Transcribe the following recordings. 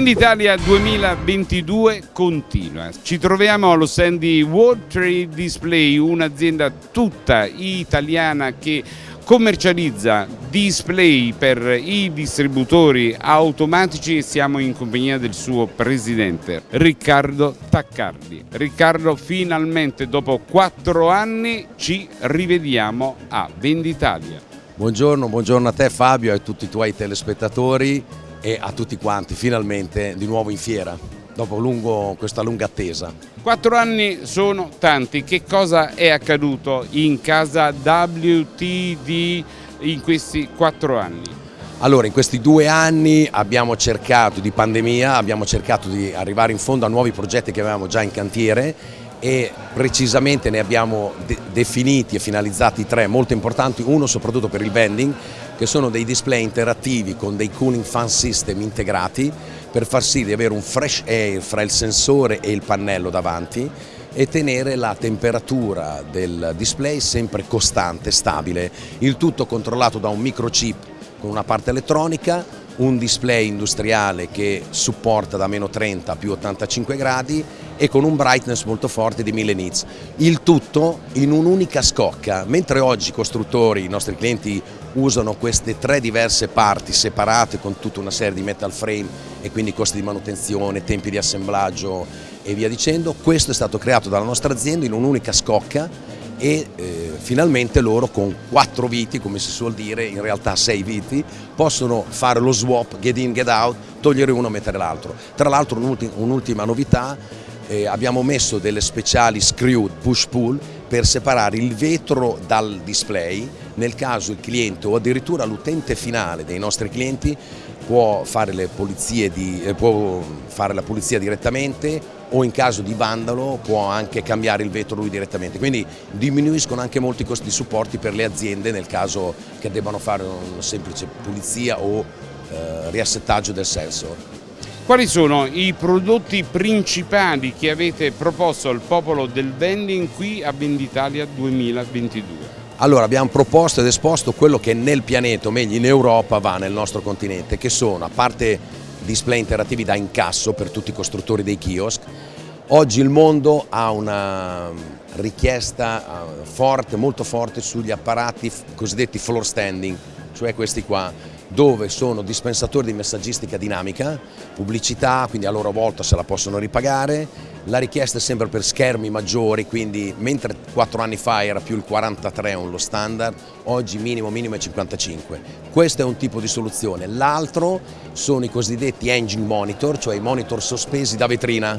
Venditalia 2022 continua. Ci troviamo allo stand di World Trade Display, un'azienda tutta italiana che commercializza display per i distributori automatici e siamo in compagnia del suo presidente Riccardo Taccardi. Riccardo, finalmente dopo quattro anni ci rivediamo a Venditalia. Buongiorno, buongiorno a te Fabio e a tutti i tuoi telespettatori e a tutti quanti, finalmente di nuovo in fiera, dopo lungo, questa lunga attesa. Quattro anni sono tanti, che cosa è accaduto in casa WTD in questi quattro anni? Allora, in questi due anni abbiamo cercato di pandemia, abbiamo cercato di arrivare in fondo a nuovi progetti che avevamo già in cantiere e precisamente ne abbiamo de definiti e finalizzati tre molto importanti, uno soprattutto per il vending che sono dei display interattivi con dei cooling fan system integrati per far sì di avere un fresh air fra il sensore e il pannello davanti e tenere la temperatura del display sempre costante, stabile, il tutto controllato da un microchip con una parte elettronica un display industriale che supporta da meno 30 a più 85 gradi e con un brightness molto forte di 1000 nits. Il tutto in un'unica scocca, mentre oggi i costruttori, i nostri clienti usano queste tre diverse parti separate con tutta una serie di metal frame e quindi costi di manutenzione, tempi di assemblaggio e via dicendo, questo è stato creato dalla nostra azienda in un'unica scocca e eh, finalmente loro con quattro viti, come si suol dire, in realtà sei viti, possono fare lo swap, get in, get out, togliere uno e mettere l'altro. Tra l'altro un'ultima novità, eh, abbiamo messo delle speciali screw push-pull per separare il vetro dal display nel caso il cliente o addirittura l'utente finale dei nostri clienti può fare, di, eh, può fare la pulizia direttamente o in caso di vandalo può anche cambiare il vetro lui direttamente, quindi diminuiscono anche molti costi di supporti per le aziende nel caso che debbano fare una semplice pulizia o eh, riassettaggio del sensor. Quali sono i prodotti principali che avete proposto al popolo del vending qui a Venditalia 2022? Allora abbiamo proposto ed esposto quello che nel pianeta, o meglio in Europa, va nel nostro continente, che sono, a parte display interattivi da incasso per tutti i costruttori dei kiosk, oggi il mondo ha una richiesta eh, forte, molto forte sugli apparati cosiddetti floor standing, cioè questi qua, dove sono dispensatori di messaggistica dinamica, pubblicità, quindi a loro volta se la possono ripagare, la richiesta è sempre per schermi maggiori, quindi mentre 4 anni fa era più il 43 lo standard, oggi minimo minimo è 55. Questo è un tipo di soluzione. L'altro sono i cosiddetti engine monitor, cioè i monitor sospesi da vetrina,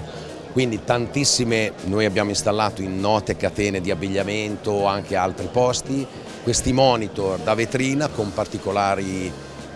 quindi tantissime noi abbiamo installato in note catene di abbigliamento, anche altri posti, questi monitor da vetrina con particolari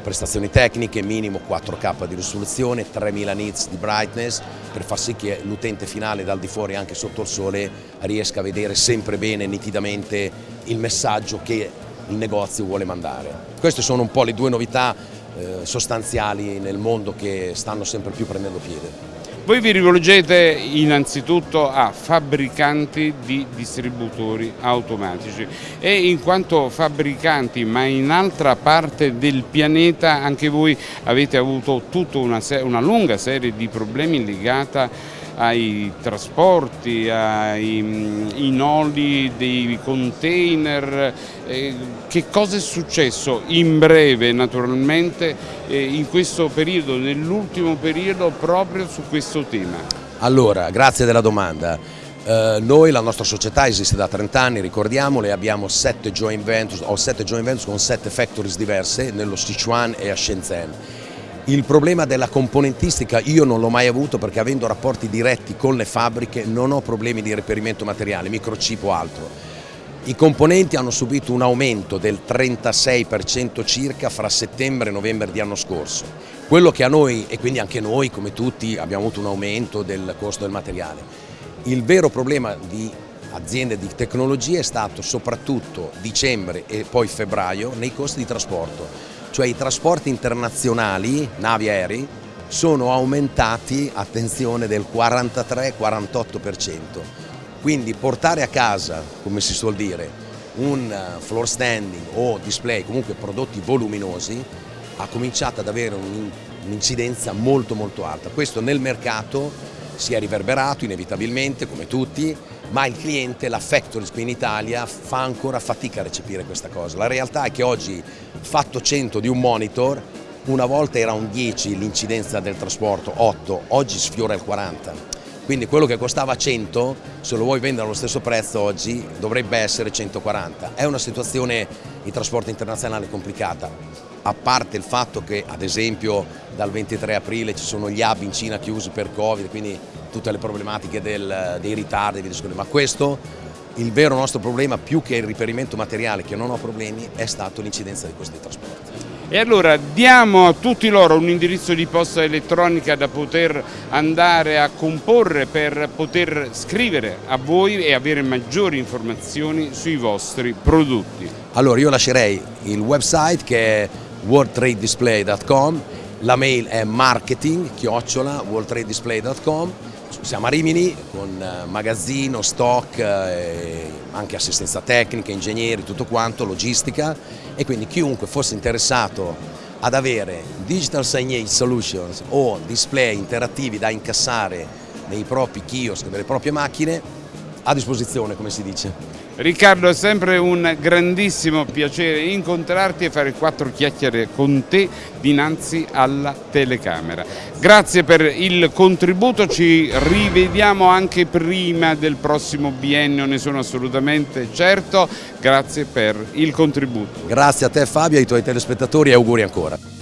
prestazioni tecniche, minimo 4K di risoluzione, 3000 nits di brightness per far sì che l'utente finale dal di fuori anche sotto il sole riesca a vedere sempre bene, nitidamente il messaggio che il negozio vuole mandare. Queste sono un po' le due novità eh, sostanziali nel mondo che stanno sempre più prendendo piede. Voi vi rivolgete innanzitutto a fabbricanti di distributori automatici e in quanto fabbricanti ma in altra parte del pianeta anche voi avete avuto tutta una, una lunga serie di problemi legata ai trasporti, ai mm, noli dei container, eh, che cosa è successo in breve naturalmente eh, in questo periodo, nell'ultimo periodo proprio su questo tema? Allora, grazie della domanda. Uh, noi, la nostra società esiste da 30 anni, ricordiamole, abbiamo 7 joint ventures, ho 7 joint ventures con 7 factories diverse nello Sichuan e a Shenzhen il problema della componentistica io non l'ho mai avuto perché avendo rapporti diretti con le fabbriche non ho problemi di reperimento materiale, microchip o altro. I componenti hanno subito un aumento del 36% circa fra settembre e novembre di anno scorso. Quello che a noi, e quindi anche noi come tutti, abbiamo avuto un aumento del costo del materiale. Il vero problema di aziende di tecnologia è stato soprattutto dicembre e poi febbraio nei costi di trasporto cioè i trasporti internazionali, navi aerei, sono aumentati, attenzione, del 43-48%. Quindi portare a casa, come si suol dire, un eh, floor standing o display, comunque prodotti voluminosi, ha cominciato ad avere un un'incidenza molto molto alta. Questo nel mercato si è riverberato inevitabilmente come tutti, ma il cliente, la Factories qui in Italia fa ancora fatica a recepire questa cosa. La realtà è che oggi fatto 100 di un monitor, una volta era un 10 l'incidenza del trasporto, 8, oggi sfiora il 40. Quindi quello che costava 100, se lo vuoi vendere allo stesso prezzo oggi, dovrebbe essere 140. È una situazione di trasporto internazionale complicata, a parte il fatto che ad esempio dal 23 aprile ci sono gli hub in Cina chiusi per Covid, quindi tutte le problematiche del, dei ritardi, ma questo il vero nostro problema più che il riperimento materiale che non ho problemi è stato l'incidenza di questi trasporti. E allora diamo a tutti loro un indirizzo di posta elettronica da poter andare a comporre per poter scrivere a voi e avere maggiori informazioni sui vostri prodotti. Allora io lascerei il website che è worldtradedisplay.com, la mail è marketing chiocciola worldtradedisplay.com siamo a Rimini con eh, magazzino, stock, eh, anche assistenza tecnica, ingegneri, tutto quanto, logistica. E quindi chiunque fosse interessato ad avere digital signage solutions o display interattivi da incassare nei propri kiosk, nelle proprie macchine, a disposizione come si dice. Riccardo è sempre un grandissimo piacere incontrarti e fare quattro chiacchiere con te dinanzi alla telecamera. Grazie per il contributo, ci rivediamo anche prima del prossimo biennio, ne sono assolutamente certo. Grazie per il contributo. Grazie a te Fabio, ai tuoi telespettatori e auguri ancora.